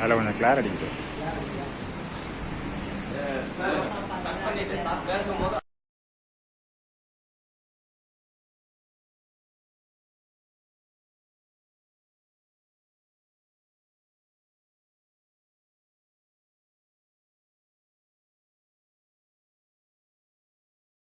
அதில் கொஞ்சம் clarity sir